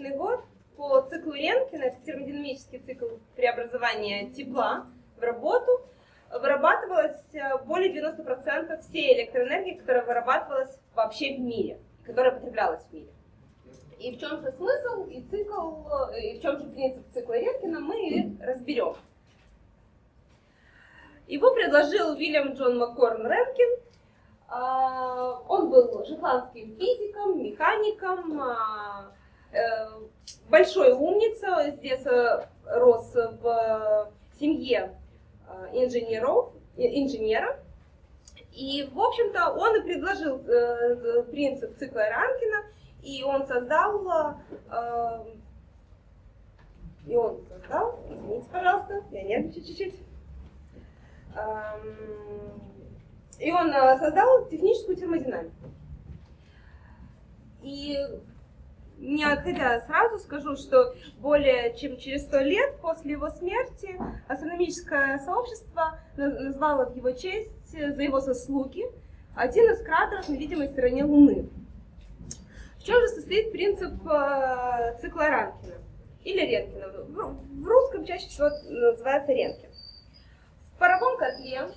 2000 год по циклу Ренкина, это термодинамический цикл преобразования тепла в работу, вырабатывалось э, более 90% всей электроэнергии, которая вырабатывалась вообще в мире, которая потреблялась в мире. И в чем же смысл и цикл, э, и в чем же принцип цикла Ренкина, мы разберем. Его предложил Уильям Джон Маккорн Ренкин. А, он был шотландским физиком, механиком, а, большой умница, здесь рос в семье а, инженеров, инженера. И, в общем-то, он и предложил э, принцип цикла Ранкина, и он создал, э, и он создал, извините, пожалуйста, я нервничаю чуть-чуть, и он э, создал техническую термодинамику. И не отходя сразу скажу, что более чем через сто лет после его смерти астрономическое сообщество назвало в его честь э, за его заслуги один из кратеров на видимой стороне Луны. В чем же состоит принцип э, цикла Ранкина? Или Ренкина. В русском чаще всего называется Ренкин. В паровом котле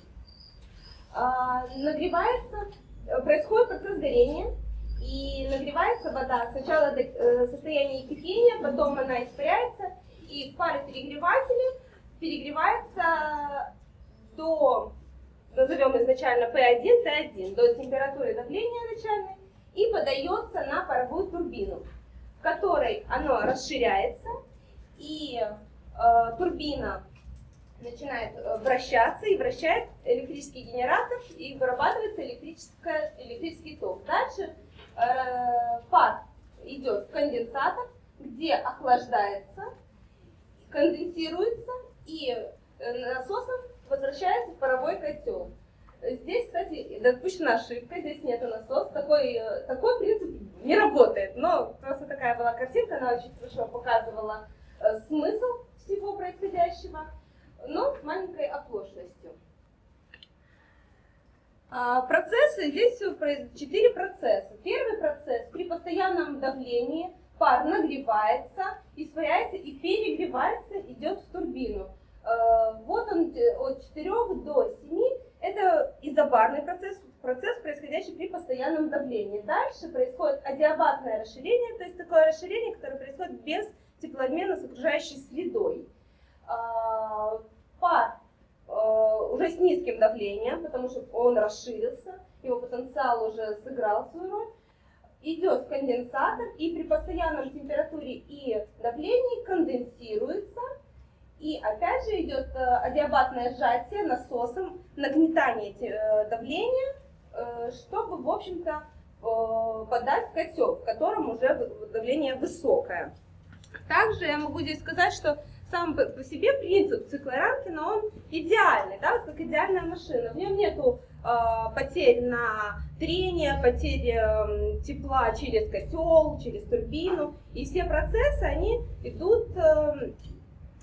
а, нагревается, происходит процесс горения, и нагревается вода сначала до э, состояния кипения, потом она испаряется, и в паре перегревается до, назовем изначально P1, T1, до температуры давления начальной, и подается на паровую турбину, в которой оно расширяется, и э, турбина начинает э, вращаться и вращает электрический генератор и вырабатывается электрический ток. Дальше э, пар идет в конденсатор, где охлаждается, конденсируется и э, насосом возвращается в паровой котел. Здесь, кстати, допущена ошибка, здесь нет насоса, такой, э, такой принцип не работает, но просто такая была картинка, она очень хорошо показывала смысл всего происходящего но с маленькой оплошностью. А, процессы, здесь четыре процесса. Первый процесс при постоянном давлении пар нагревается, испаряется и перегревается, идет в турбину. А, вот он э, от 4 до 7. Это изобарный процесс, процесс, происходящий при постоянном давлении. Дальше происходит адиабатное расширение, то есть такое расширение, которое происходит без теплообмена с окружающей средой. А, пар уже с низким давлением, потому что он расширился, его потенциал уже сыграл свою роль, идет в конденсатор и при постоянном температуре и давлении конденсируется, и опять же идет э, адиабатное сжатие насосом, нагнетание э, давления, чтобы, в общем-то, подать в котел, в котором уже давление высокое. Также я могу здесь сказать, что сам по себе принцип цикла Ранкина, он идеальный, да, вот как идеальная машина. В нем нету э, потерь на трение, потерь э, тепла через котел, через турбину. И все процессы, они идут э,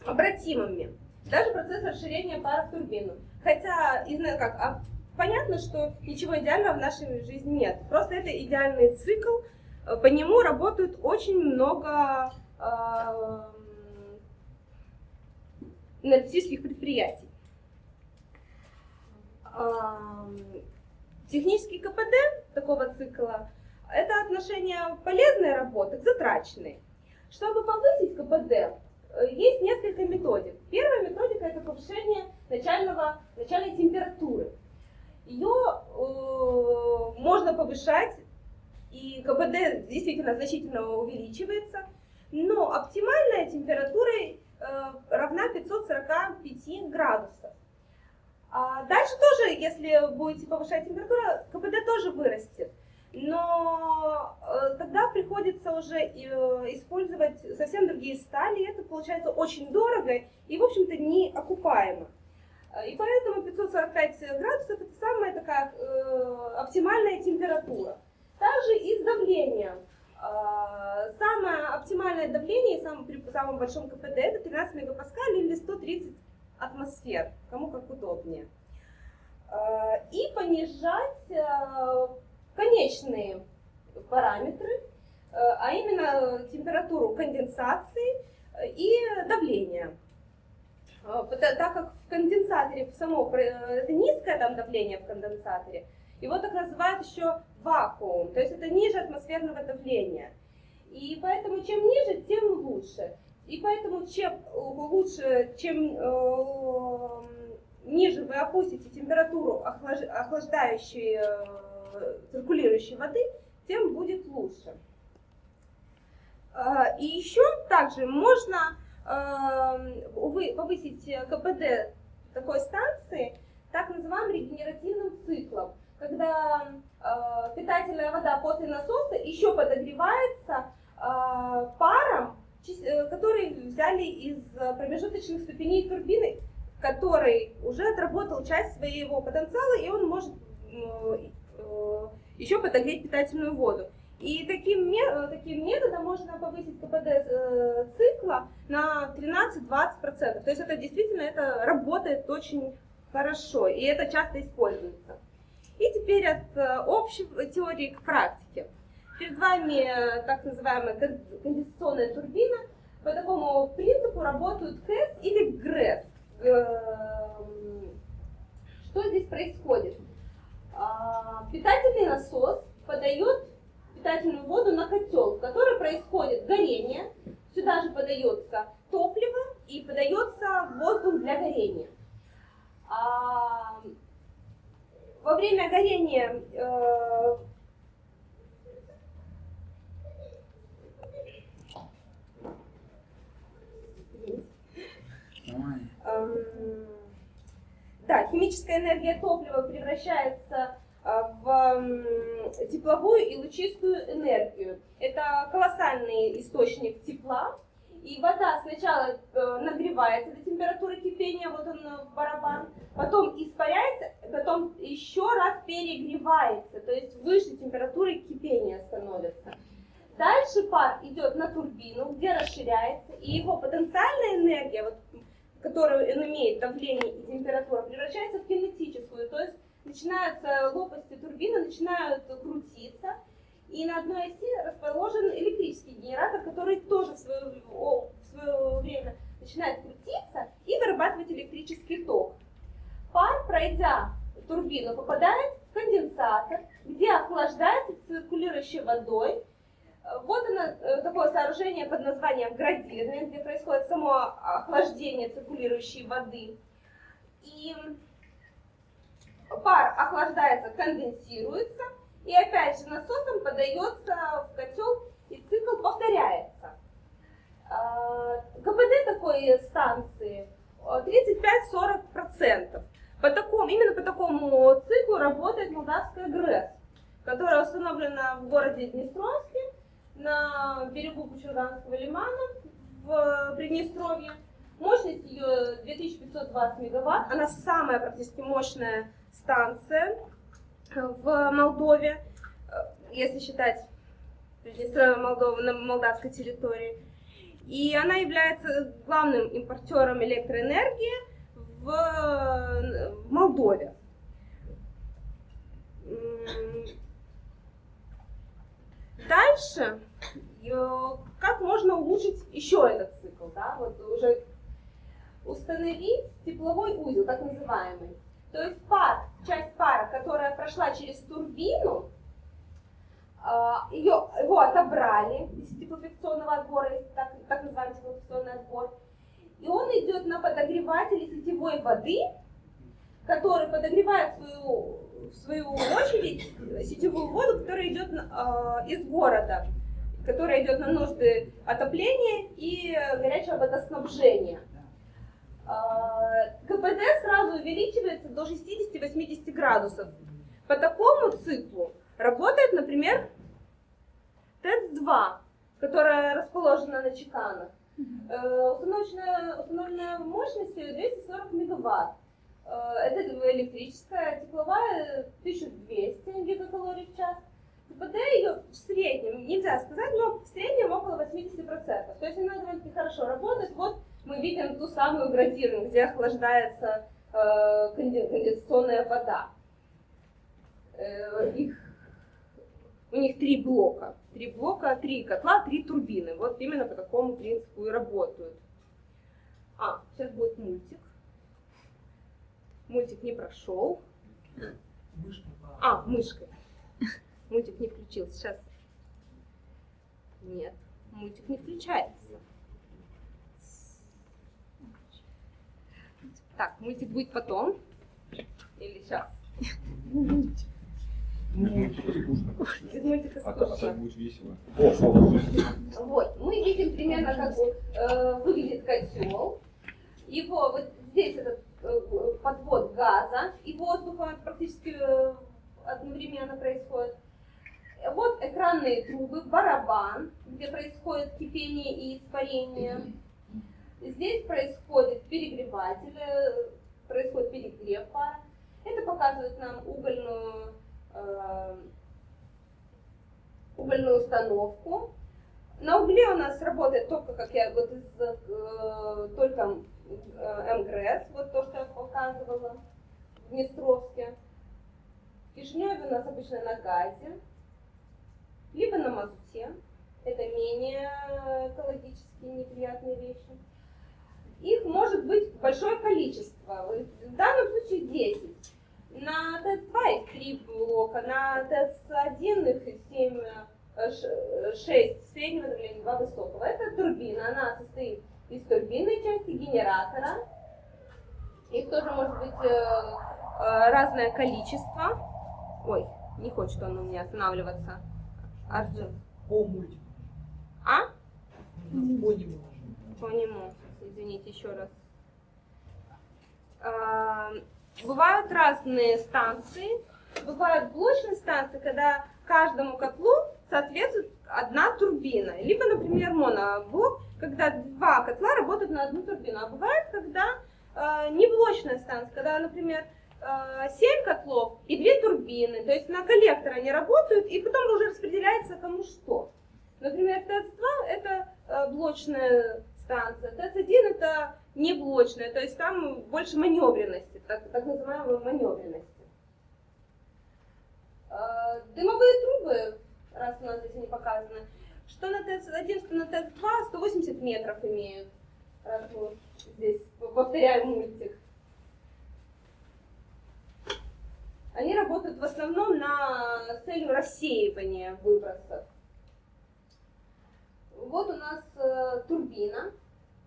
обратимыми. Даже процесс расширения пара в турбину. Хотя, не знаю как, а понятно, что ничего идеального в нашей жизни нет. Просто это идеальный цикл. По нему работают очень много э, энергетических предприятий. Технический КПД такого цикла – это отношение полезной работы к затраченной. Чтобы повысить КПД, э, есть несколько методик. Первая методика – это повышение начального, начальной температуры. Ее э, можно повышать, и КПД действительно значительно увеличивается, но оптимальная температура равна 545 градусов. А дальше тоже, если будете повышать температуру, КПД тоже вырастет. Но э, тогда приходится уже э, использовать совсем другие стали, и это получается очень дорого и, в общем-то, не окупаемо. И поэтому 545 градусов это самая такая оптимальная температура. Также и с давлением. А, самое оптимальное давление сам, при самом большом КПД это 13 мегапаскаль или 130 атмосфер, кому как удобнее. А, и понижать а, конечные параметры, а именно температуру конденсации и давления. Так как в конденсаторе само, это низкое там давление в конденсаторе, его так называют еще вакуум, то есть это ниже атмосферного давления. И поэтому чем ниже, тем лучше. И поэтому чем лучше, чем э, ниже вы опустите температуру охлаждающей, э, циркулирующей воды, тем будет лучше. Э, и еще также можно э, повысить КПД такой станции так называемым регенеративным циклом когда э, питательная вода после насоса еще подогревается э, паром, э, который взяли из промежуточных ступеней турбины, который уже отработал часть своего потенциала, и он может э, э, еще подогреть питательную воду. И таким, таким методом можно повысить КПД э, цикла на 13-20%. То есть это действительно это работает очень хорошо, и это часто используется. И теперь от э, общей теории к практике. Перед вами э, так называемая конденсационная турбина. По такому принципу работают КЭС или ГРЭС. Эм, что здесь происходит? А, питательный насос подает питательную воду на котел, в который происходит горение. Сюда же подается топливо и подается воздух для горения. Во время горения э, эм, да, химическая энергия топлива превращается э, в тепловую и лучистую энергию. Это колоссальный источник тепла. И вода сначала э, нагревается до температуры кипения, вот он э, барабан, потом испаряется, потом еще раз перегревается, то есть выше температуры кипения становится. Дальше пар идет на турбину, где расширяется, и его потенциальная энергия, вот, которую он имеет давление и температура, превращается в кинетическую, то есть начинаются лопасти турбины, начинают крутиться, и на одной оси расположен электрический генератор, который тоже в свое, в свое время начинает крутиться и вырабатывать электрический ток. Пар, пройдя турбину, попадает в конденсатор, где охлаждается циркулирующей водой. Вот оно, э, такое сооружение под названием градирование, где происходит само охлаждение циркулирующей воды. И пар охлаждается, конденсируется, и опять же насосом подается в котел, и цикл повторяется. КПД такой станции 35-40%. По такому, именно по такому циклу работает молдавская ГРЭС, которая установлена в городе Днестровске, на берегу Кучурганского лимана в Приднестровье. Мощность ее 2520 мегаватт. Она самая практически мощная станция в Молдове, если считать Приднестровье Молдовы на молдавской территории. И она является главным импортером электроэнергии в, в Молдове. Дальше, как можно улучшить еще этот цикл, да, вот уже установить тепловой узел, так называемый. То есть пар, часть пара, которая прошла через турбину, а, ее, его отобрали из теплофикционного отбора, так, так называемый теплофикционный отбор, и он идет на подогреватель сетевой воды, который подогревает свою, в свою очередь сетевую воду, которая идет э, из города, которая идет на нужды отопления и горячего водоснабжения. Э, КПД сразу увеличивается до 60-80 градусов. По такому циклу работает, например, ТЭЦ-2, которая расположена на чеканах. Э, установленная, установленная мощность 240 мегаватт. Э, это электрическая, тепловая 1200 гигакалорий в час. КПД ее в среднем, нельзя сказать, но в среднем около 80%. То есть она довольно-таки хорошо работает. Вот мы видим ту самую градированную, где охлаждается э, конденсационная вода. Их, у них три блока. Три блока, три котла, три турбины. Вот именно по такому принципу и работают. А, сейчас будет мультик. Мультик не прошел. А, мышкой. Мультик не включился. Сейчас. Нет, мультик не включается. Так, мультик будет потом. Или сейчас? Без мультика А, та- а скучно. так будет весело. О, Вот, мы видим примерно, как э, выглядит котел. Его вот здесь этот э, подвод газа и воздуха практически э, одновременно происходит. Вот экранные трубы, барабан, где происходит кипение и испарение. Здесь происходит перегреватель, э, происходит перегрев пара. Это показывает нам угольную, угольную установку. На угле у нас работает только, как я вот из э, только э, МГРС, вот то, что я показывала в Днестровске. В Кишиневе у нас обычно на газе, либо на мазуте. Это менее экологически неприятные вещи. Их может быть большое количество. В данном случае 10. На ТЭЦ-2 их 3 блока, на ТЭЦ-1 их 7 6 среднего давления, 2 высокого. Это турбина, она состоит из турбинной части, генератора. Их тоже может быть э, э, разное количество. Ой, не хочет он у меня останавливаться. Артем. По мультику. А? По нему. По нему. Извините еще раз. Бывают разные станции. Бывают блочные станции, когда каждому котлу соответствует одна турбина. Либо, например, моноблок, когда два котла работают на одну турбину. А бывает, когда э, не блочная станция, когда, например, э, 7 котлов и две турбины. То есть на коллектор они работают, и потом уже распределяется кому что. Например, ТЭЦ-2 это э, блочная станция, ТЭЦ-1 это не блочная, то есть там больше маневренности, так, так называемой маневренности. Э, Дымовые трубы, раз у нас здесь не показано, что на ТЭЦ-1, что на ТЭЦ-2 180 метров имеют. Здесь повторяем мультик. Они работают в основном на целью рассеивания выбросов. Вот у нас э, турбина.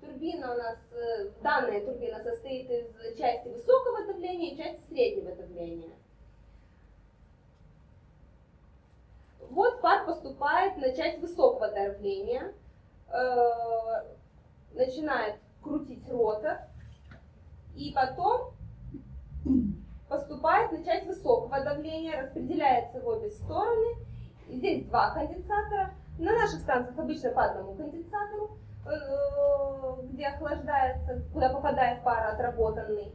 Турбина у нас, э, данная турбина состоит из части высокого давления и части среднего давления. Вот пар поступает на часть высокого давления, э, начинает крутить ротор, и потом поступает на часть высокого давления, распределяется в обе стороны. Здесь два конденсатора. На наших станциях обычно по одному конденсатору, где охлаждается, куда попадает пар отработанный.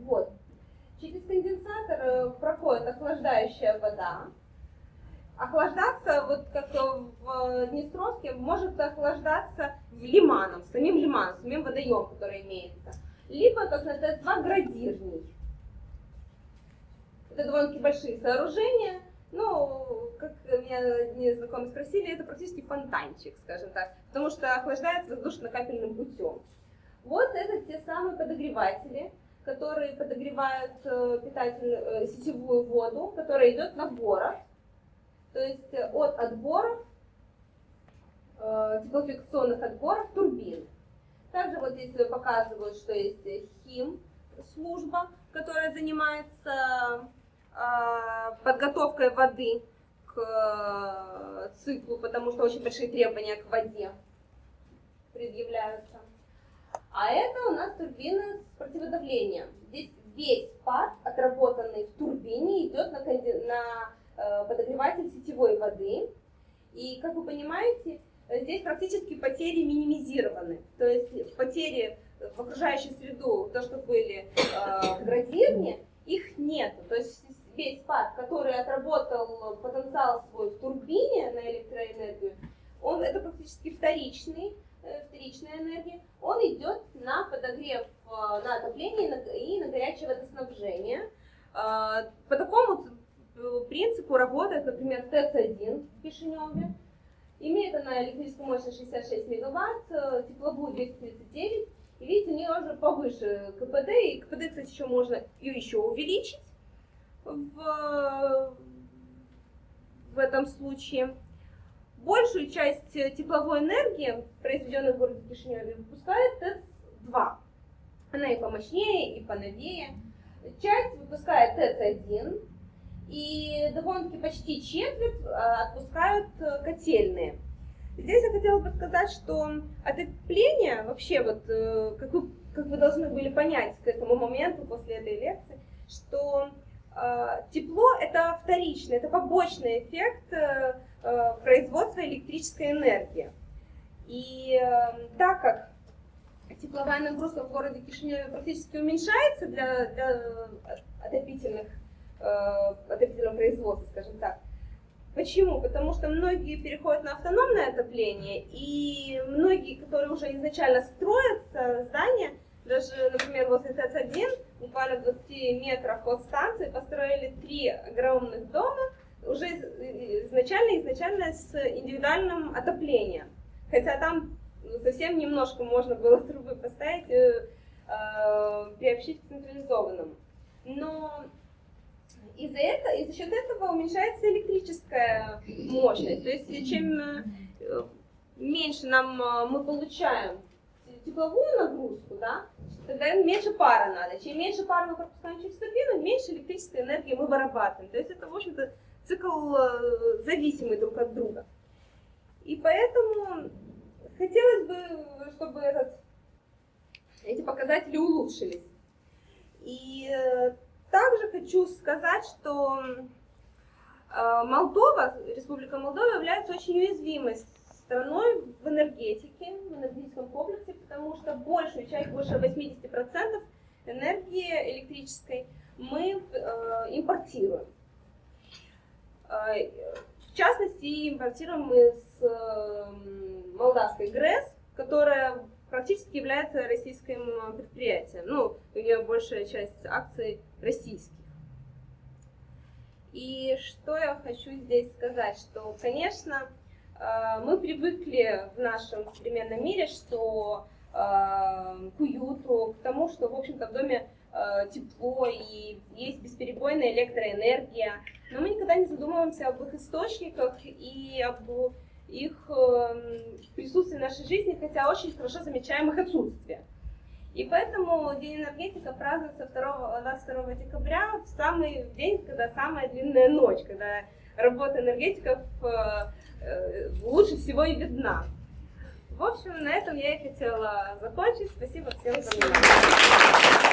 Вот. Через конденсатор э, проходит охлаждающая вода. Охлаждаться, вот как в Днестровске, может охлаждаться лиманом, самим лиманом, самим водоемом, который имеется. Либо, как на ТЭС-2, градирник. Это довольно-таки большие сооружения. Ну, как меня одни знакомые спросили, это практически фонтанчик, скажем так, потому что охлаждается воздушно-капельным путем. Вот это те самые подогреватели, которые подогревают э, питательную э, сетевую воду, которая идет на боров. То есть э, от отборов, теплофикационных отборов турбин. Также вот здесь показывают, что есть хим служба, которая занимается подготовкой воды к циклу, потому что очень большие требования к воде предъявляются. А это у нас турбина с противодавлением. Здесь весь пар, отработанный в турбине, идет на, на э, подогреватель сетевой воды. И, как вы понимаете, э, здесь практически потери минимизированы. То есть потери в окружающую среду, то, что были э, градирни, их нет. То есть весь парк, который отработал потенциал свой в турбине на электроэнергию, он это практически вторичный, вторичная энергия, он идет на подогрев, э, на отопление и на, горячее водоснабжение. Э, по такому э, принципу работает, например, ТЭЦ-1 в Кишиневе. Имеет она электрическую мощность 66 мегаватт, э, тепловую 239. И видите, у нее уже повыше КПД, и КПД, кстати, еще можно ее еще увеличить в, в этом случае. Большую часть тепловой энергии, произведенной в городе Кишиневе, выпускает ТЭЦ-2. Она и помощнее, и поновее. Часть выпускает ТЭЦ-1, и довольно-таки почти четверть отпускают котельные. Здесь я хотела бы сказать, что отопление, вообще, вот, как вы, как вы должны были понять к этому моменту после этой лекции, что э, тепло это вторичный, это побочный эффект э, производства электрической энергии. И э, так как тепловая нагрузка в городе Кишиневе практически уменьшается для, для отопительных, э, отопительного производства, скажем так, Почему? Потому что многие переходят на автономное отопление, и многие, которые уже изначально строятся здания, даже, например, возле ТЭЦ-1, буквально в 20 метрах от станции, построили три огромных дома, уже изначально, изначально с индивидуальным отоплением. Хотя там совсем немножко можно было трубы поставить, э, э, приобщить к централизованному. Но из-за этого, и за счет этого уменьшается электрическая мощность. То есть чем э, меньше нам э, мы получаем тепловую нагрузку, да, тогда меньше пара надо. Чем меньше пара мы пропускаем через турбину, меньше электрической энергии мы вырабатываем. То есть это, в общем-то, цикл э, зависимый друг от друга. И поэтому хотелось бы, чтобы этот, эти показатели улучшились. И также хочу сказать, что э, Молдова, Республика Молдова является очень уязвимой страной в энергетике, в энергетическом комплексе, потому что большую часть, больше 80% энергии электрической мы э, импортируем. Э, в частности, импортируем мы с молдавской ГРЭС, которая практически является российским предприятием. Ну, у нее большая часть акций российских. И что я хочу здесь сказать, что, конечно, э, мы привыкли в нашем современном мире, что э, к уюту, к тому, что, в общем-то, в доме э, тепло и есть бесперебойная электроэнергия, но мы никогда не задумываемся об их источниках и об их присутствии в нашей жизни, хотя очень хорошо замечаем их отсутствие. И поэтому День энергетика празднуется 2, 22 декабря, в самый день, когда самая длинная ночь, когда работа энергетиков э, э, лучше всего и видна. В общем, на этом я и хотела закончить. Спасибо всем за внимание.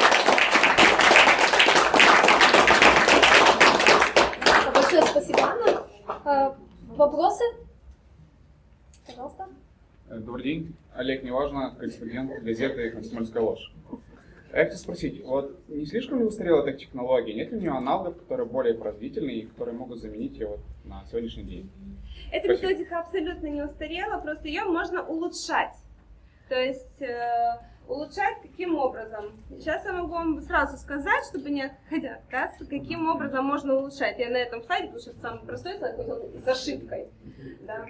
Большое спасибо, Анна. Э, вопросы? Пожалуйста. Добрый день. Олег Неважно, корреспондент газеты «Комсомольская ложь». Я хочу спросить, вот не слишком ли устарела эта технология? Нет ли у нее аналогов, которые более производительные и которые могут заменить ее вот на сегодняшний день? Эта Спасибо. методика абсолютно не устарела, просто ее можно улучшать. То есть э, улучшать каким образом? Сейчас я могу вам сразу сказать, чтобы не отходя отказ, каким образом можно улучшать. Я на этом слайде, потому что это самый простой слайд, с ошибкой. Да?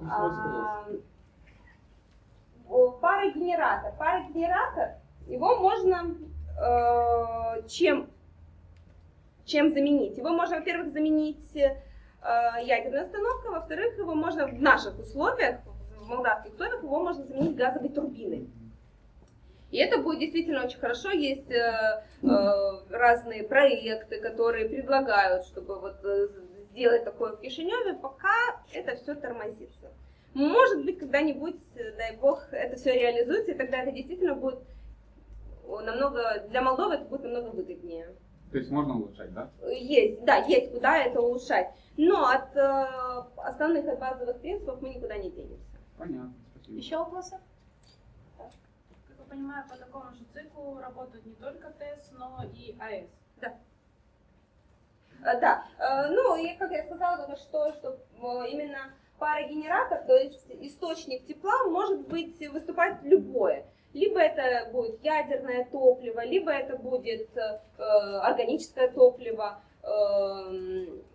А, парогенератор. Парогенератор, его можно э, чем, чем заменить? Его можно, во-первых, заменить э, ядерной установкой, во-вторых, его можно в наших условиях, в молдавских условиях, его можно заменить газовой турбиной. И это будет действительно очень хорошо. Есть э, э, разные проекты, которые предлагают, чтобы вот э, сделать такое в Кишиневе, пока это все тормозится. Может быть, когда-нибудь, э, дай бог, это все реализуется, и тогда это действительно будет намного, для Молдовы это будет намного выгоднее. То есть можно улучшать, да? Есть, да, есть куда это улучшать. Но от э, основных от базовых принципов мы никуда не денемся. Понятно, спасибо. Еще вопросы? понимаю, по такому же циклу работают не только ТЭС, но и АЭС. Э, Да, Э, ну и как я сказала только что, что э, именно парогенератор, то есть источник тепла, может быть выступать любое. Либо это будет ядерное топливо, либо это будет э, органическое топливо. Э,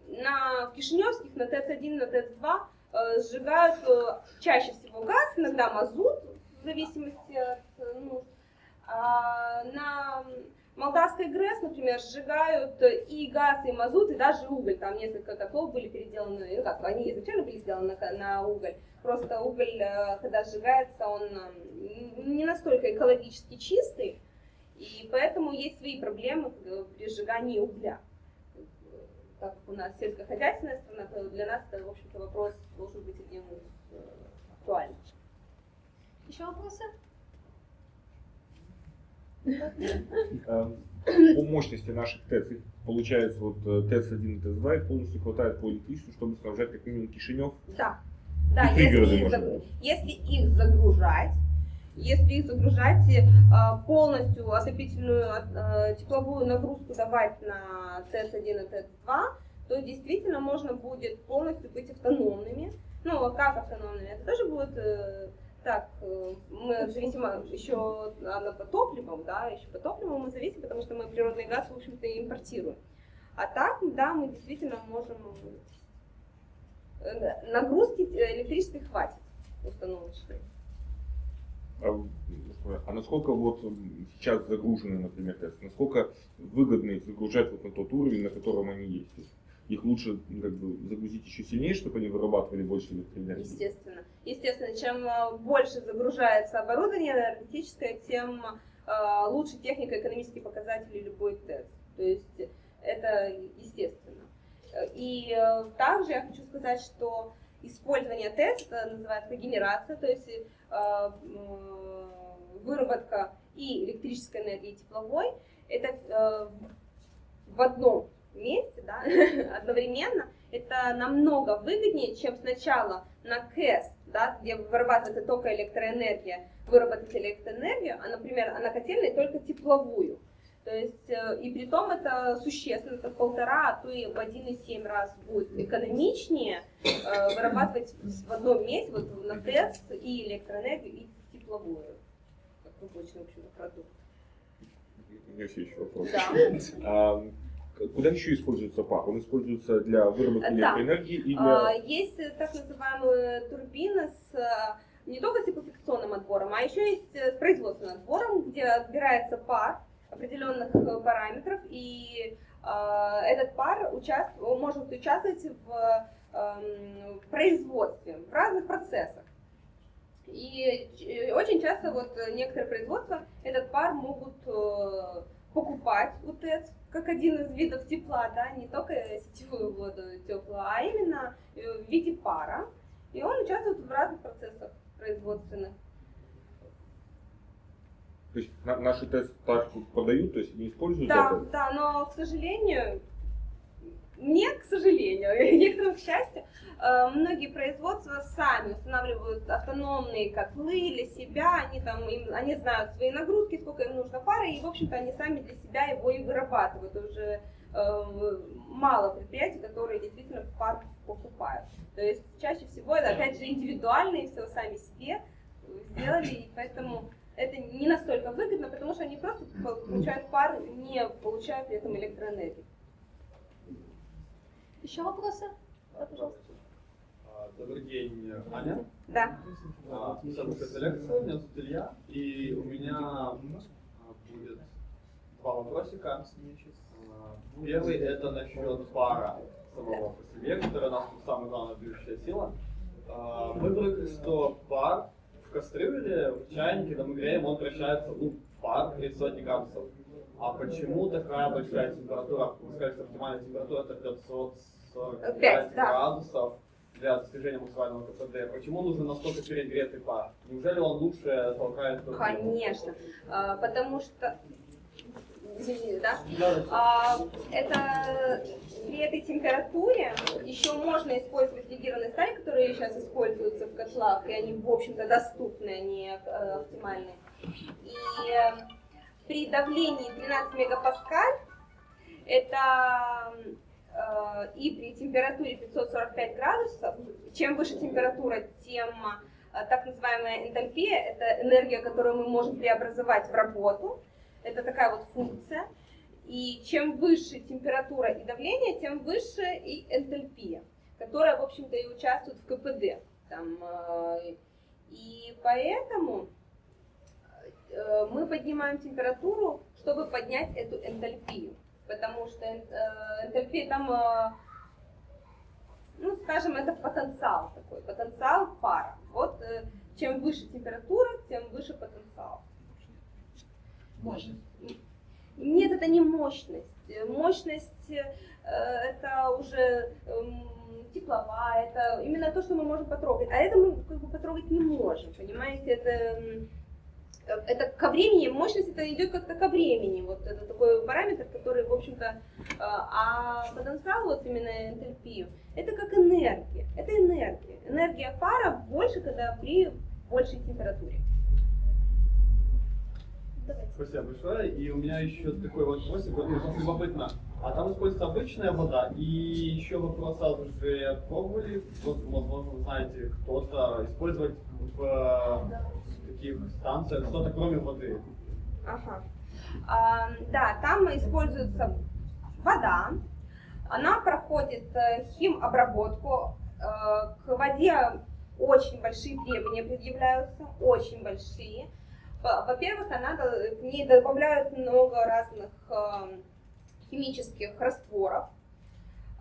на Кишиневских, на ТЭЦ-1, на ТЭЦ-2 э, сжигают э, чаще всего газ, иногда мазут, в зависимости от нужд. А на Молдавской ГРЭС, например, сжигают и газ, и мазут, и даже уголь. Там несколько котлов были переделаны, ну как, они изначально были сделаны на, на уголь. Просто уголь, э, когда сжигается, он э, не настолько экологически чистый, и поэтому есть свои проблемы э, при сжигании угля. Так как у нас сельскохозяйственная страна, то для нас это, в общем-то, вопрос должен быть э, актуальных. Еще вопросы? Эм, По мощности наших ТЭЦ, получается вот э, ТЭЦ-1 и ТЭЦ-2, их полностью хватает по электричеству, чтобы снабжать как минимум Кишинев. Да, да, если их, может заг- быть. если их загружать, если их загружать, э, полностью отопительную э, тепловую нагрузку давать на ТЭС-1 и ТЭС-2, то действительно можно будет полностью быть автономными. Ну, а как автономными? Это тоже будет так, э, мы зависим еще от по топливам, да, еще по топливу мы зависим, потому что мы природный газ, в общем-то, импортируем. А так, да, мы действительно можем э, нагрузки электрической хватит установочной. А, а насколько вот сейчас загружены, например, насколько выгодно их загружать вот на тот уровень, на котором они есть? Их лучше как бы загрузить еще сильнее, чтобы они вырабатывали больше электроэнергии? Естественно. Естественно, чем э, больше загружается оборудование энергетическое, тем э, лучше технико-экономические показатели любой ТЭЦ. То есть это естественно. Э, И э, также я хочу сказать, что использование это называется генерация, то есть э, м, выработка и электрической энергии, и тепловой, это э, в одном месте, да, одновременно, это намного выгоднее, чем сначала на КЭС, да, где вырабатывается только электроэнергия, выработать электроэнергию, а, например, а на котельной только тепловую. То есть, э, и при том это существенно, это в полтора, а то и в 1,7 раз будет экономичнее э, вырабатывать в одном месте, вот на ТЭС, и электроэнергию, и тепловую, как рабочий, в общем-то, продукт. У меня все еще вопрос. Да. А, куда еще используется пар? Он используется для выработки Да. электроэнергии и А, для... Есть э, так называемые турбины с э, не только с теплофикационным отбором, а еще есть э, с производственным отбором, где отбирается пар определенных э, параметров, и э, этот пар участ- может участвовать в, эм, в производстве, в разных процессах. И очень часто вот э, некоторые производства этот пар могут э, покупать у ТЭЦ как один из видов тепла, да, не только сетевую воду теплую, а именно э, в виде пара. И он участвует в разных процессах производственных. То есть на- наши ТЭЦ так продают, то есть не используют Да, это? да, но, к сожалению, не к сожалению, некоторым к счастью, э, многие производства сами устанавливают автономные котлы для себя, они там, им- они знают свои нагрузки, сколько им нужно пары, и, в общем-то, они сами для себя его и вырабатывают. Уже э, мало предприятий, которые действительно пар покупают. То есть чаще всего это, опять же, индивидуальные, все сами себе сделали, и поэтому это не настолько выгодно, потому что они просто получают пар, не получая при этом электроэнергию. Еще вопросы? Да, пожалуйста. А, Добрый день, Аня. Да. А, Следующая лекция, меня зовут Илья, и у меня а, будет два вопросика. А, Первый это насчет пара самого по себе, нас тут самая главная движущая сила. Мы привыкли, что пар в кастрюле, в чайнике, когда мы греем, он превращается ну, в пар при сотни градусов. А почему такая большая температура? Вы сказали, что оптимальная температура это 545 Пять, да. градусов для достижения максимального КПД. Почему нужен настолько перегретый пар? Неужели он лучше толкает? Конечно. А, Потому что Извините, да? А, это при этой температуре еще можно использовать легированные стали, которые сейчас используются в котлах, и они, в общем-то, доступны, они э, оптимальные. И при давлении 13 мегапаскаль это э, и при температуре 545 градусов, чем выше температура, тем э, так называемая энтальпия, это энергия, которую мы можем преобразовать в работу, это такая вот функция. И чем выше температура и давление, тем выше и энтальпия, которая, в общем-то, и участвует в КПД. Там, э, и поэтому мы поднимаем температуру, чтобы поднять эту энтальпию. Потому что э, энтальпия там, э, ну, скажем, это потенциал такой, потенциал пара. Вот э, чем выше температура, тем выше потенциал. Мощность. Нет, это не мощность. Э, Мощность э, это уже эм, тепловая, это именно то, что мы можем потрогать. А это мы как бы потрогать не можем, понимаете? Это, м, э, это ко времени, мощность это идет как-то ко времени. Вот это такой параметр, который, в общем-то, э, а потенциал, вот именно энтальпию, это как энергия. Это энергия. Энергия пара больше, когда при большей температуре. Давайте. Спасибо большое. И у меня еще такой вопросик, вот просто любопытно. А там используется обычная вода, и еще вопрос сразу же, пробовали, вот, возможно, вы знаете, кто-то использовать в э, таких станциях что-то кроме воды? Ага. А, да, там используется вода. Она проходит э, химобработку. Э, к воде очень большие требования предъявляются, очень большие. Во- Во-первых, она, к ней добавляют много разных э, химических растворов.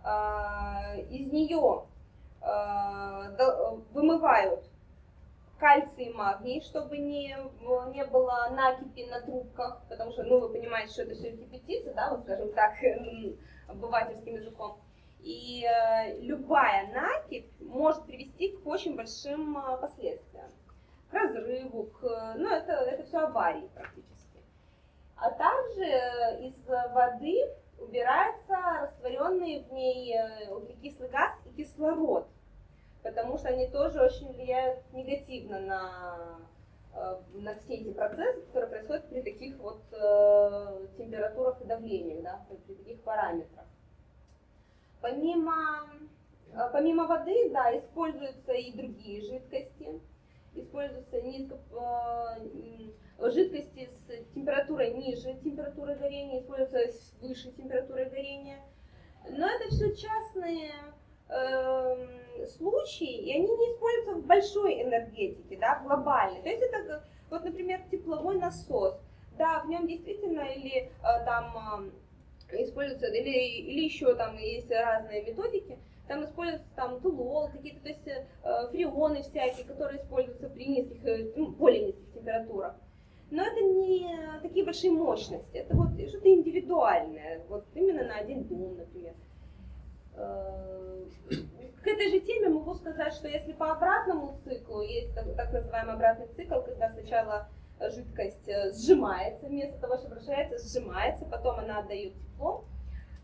А, Из нее э, вымывают кальций и магний, чтобы не, не было накипи на трубках, потому что, ну, вы понимаете, что это все кипятится, да, вот скажем так, обывательским языком. И э, любая накипь может привести к очень большим э, последствиям. К разрыву, к, ну, это, это все аварии практически. А также э, из воды убирается растворенный в ней э, углекислый газ и кислород потому что они тоже очень влияют негативно на, э, на все эти процессы, которые происходят при таких вот э, температурах и давлениях, да, при таких параметрах. Помимо, э, помимо воды, да, используются и другие жидкости. Используются низко, жидкости с температурой ниже температуры горения, используются с высшей температурой горения. Но это все частные эм, случаи, и они не используются в большой энергетике, да, глобальной. То есть это, вот, например, тепловой насос. Да, в нем действительно или э, там э, используются, или, или еще там есть разные методики, там используются там тулол, какие-то, то есть э, фреоны всякие, которые используются при низких, ну, более низких температурах. Но это не такие большие мощности, это вот что-то индивидуальное, вот именно на один дом, например. Э, К этой же теме могу сказать, что если по обратному циклу, есть так, так называемый обратный цикл, когда сначала жидкость э, сжимается, вместо того, чтобы вращается, сжимается, потом она отдает тепло,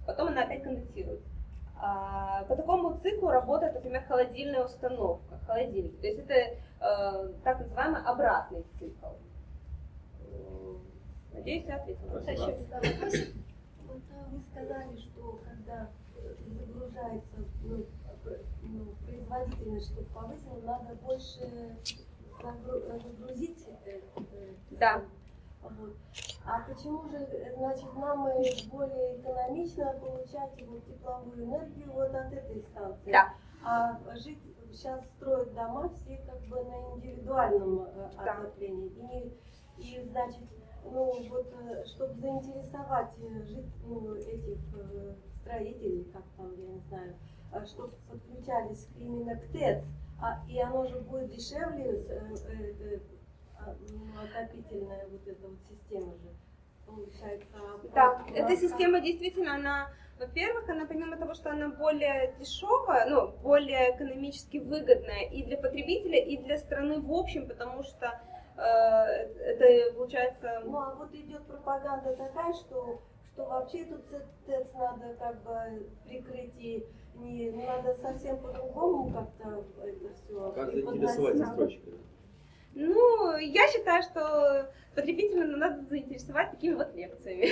потом она опять конденсирует. А, По такому циклу работает, например, холодильная установка, холодильник. То есть это э, так называемый обратный цикл. Э, Надеюсь, я ответила. Спасибо. А, вы сказали, что когда э, загружается ну, ну, производительность, чтобы повысила, надо больше загру- загрузить. э, э, Да. Вот. А почему же, значит, нам э, более экономично получать вот тепловую энергию вот от этой станции? Да. А жить сейчас строят дома все как бы на индивидуальном Да. отоплении. И, и значит, ну вот, чтобы заинтересовать жить, ну, этих строителей, как там, я не знаю, чтобы подключались именно к ТЭЦ, а, и оно же будет дешевле, э, э, э, а, ну, отопительная вот эта вот система же, получается. а Да, эта система действительно, она, во-первых, она помимо того, что она более дешевая, ну, более экономически выгодная и для потребителя, и для страны в общем, потому что э, это получается... Ну а вот идет пропаганда такая, что, что вообще тут ц- ТЭЦ надо как бы прикрыть и не надо совсем по-другому как-то это все Как заинтересовать застройщика? Ну, я считаю, что потребителя надо заинтересовать такими вот лекциями.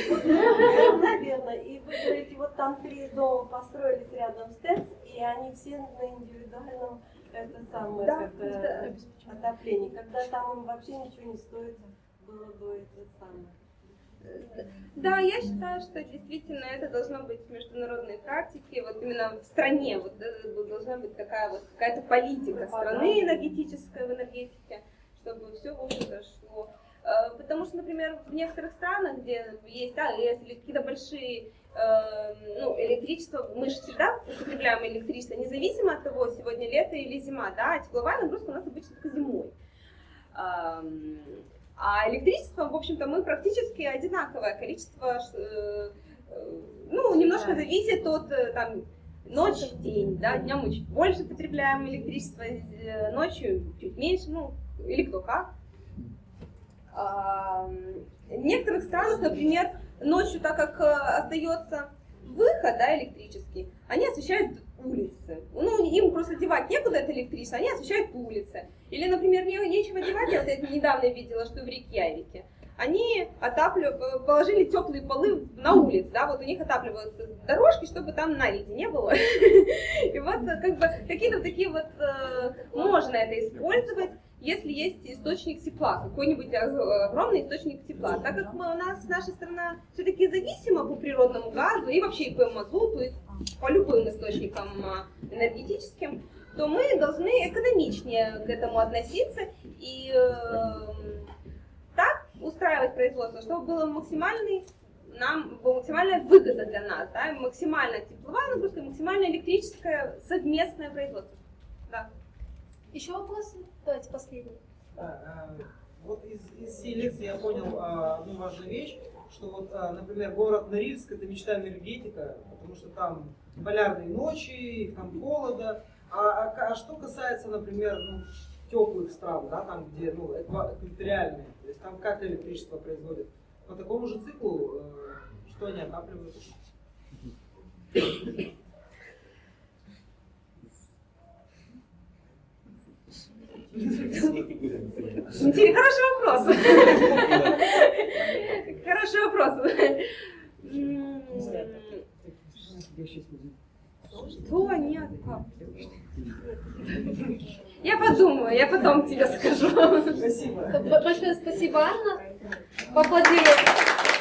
Наверное. И вы говорите, вот там три дома построились рядом с ТЭЦ, и они все на индивидуальном это самое, Да, как, э, отоплении. Когда там им вообще ничего не стоит было бы это самое. Да, я считаю, что действительно это должно быть в международной практике, вот именно в стране, вот э, должна быть такая вот какая-то политика страны энергетическая в энергетике, чтобы все, в общем-то, шло. Э, Потому что, например, в некоторых странах, где есть АЭС или какие-то большие э, ну, электричество, мы же всегда употребляем электричество, независимо от того, сегодня лето или зима, да, а тепловая нагрузка у нас обычно только зимой. А электричество, в общем-то, мы практически одинаковое количество, э, ну, немножко зависит от э, там, ночь, день, да, днем мы чуть больше потребляем электричество, э, ночью чуть меньше, ну, или кто как. А, В некоторых странах, например, ночью, так как остается выход да, электрический, они освещают улицы. Просто девать некуда это электричество, они освещают улицы. Или, например, не, нечего девать, я вот это недавно видела, что в Рейкьявике. Они отапливают, положили теплые полы на улице, да, вот у них отапливаются дорожки, чтобы там наледи не было. И вот э, как бы какие-то такие вот, э, можно это использовать, если есть источник тепла, какой-нибудь огромный источник тепла. Так как мы, у нас наша страна все-таки зависима по природному газу и вообще и по мазуту, и по любым источникам а, энергетическим, то мы должны экономичнее к этому относиться и э, так устраивать производство, чтобы было максимальный нам была максимальная выгода для нас, да, максимальная тепловая нагрузка, и максимально электрическое совместное производство. Да. Еще вопросы? Давайте последний. Да, э, вот из, из всей лекции я понял а, одну важную вещь, что вот, а, например, город Норильск это мечта энергетика, потому что там полярные ночи, там холода. А, а, а что касается, например, ну, теплых стран, да, там где ну, эква- экваториальные, то есть там как электричество производят? По такому же циклу, э, что они отапливают? Хороший вопрос. Хороший вопрос. М, Что они откапливают? Я подумаю, я потом тебе скажу. Спасибо. Большое спасибо, Анна. Поаплодируем.